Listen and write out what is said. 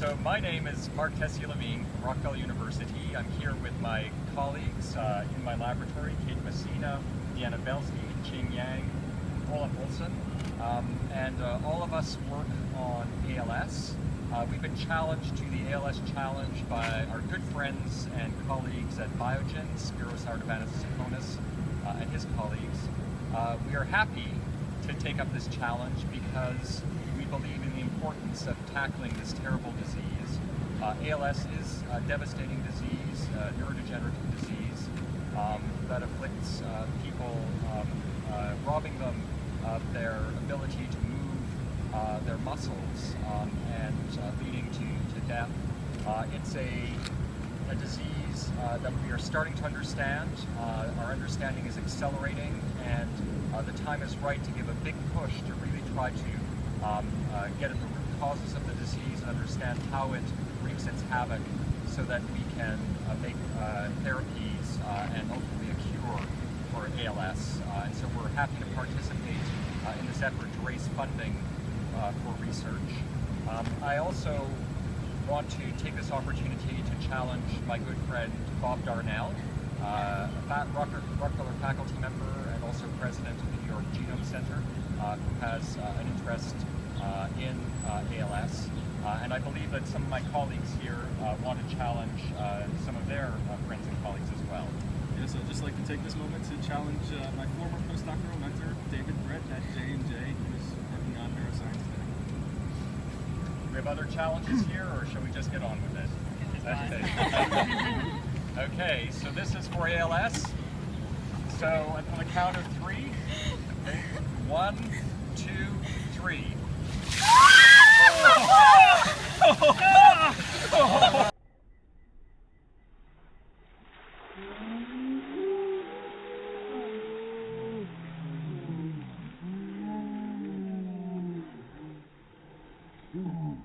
So my name is Marc Tessier-Lavigne from Rockefeller University. I'm here with my colleagues uh, in my laboratory, Kate Messina, Deanna Belsky, Jing Yang, Olav Olsen, um, and uh, all of us work on ALS. Uh, we've been challenged to the ALS challenge by our good friends and colleagues at Biogen, Spiros Artabanis Sikonis, uh, and his colleagues. Uh, we are happy to take up this challenge because believe in the importance of tackling this terrible disease. Uh, ALS is a devastating disease, uh, neurodegenerative disease um, that afflicts uh, people, um, uh, robbing them of their ability to move uh, their muscles um, and leading to, to death. it's a, a disease that we are starting to understand. our understanding is accelerating and the time is right to give a big push to really try to um, uh, get at the root causes of the disease and understand how it wreaks its havoc so that we can uh, make uh, therapies uh, and ultimately a cure for ALS. Uh, and so we're happy to participate in this effort to raise funding for research. Um, I also want to take this opportunity to challenge my good friend Bob Darnell, uh, a Rockefeller faculty member and also president of the New York Genome Center, uh, who has uh, an interest in Uh, ALS. Uh, and I believe that some of my colleagues here uh, want to challenge some of their friends and colleagues as well. Yes, I'd just like to take this moment to challenge my former postdoctoral mentor, David Bredt at J&J, who's working on neuroscience today. Do we have other challenges here, or shall we just get on with it? Okay. okay, so this is for ALS. So on the count of three, okay, one, two, three. Oh,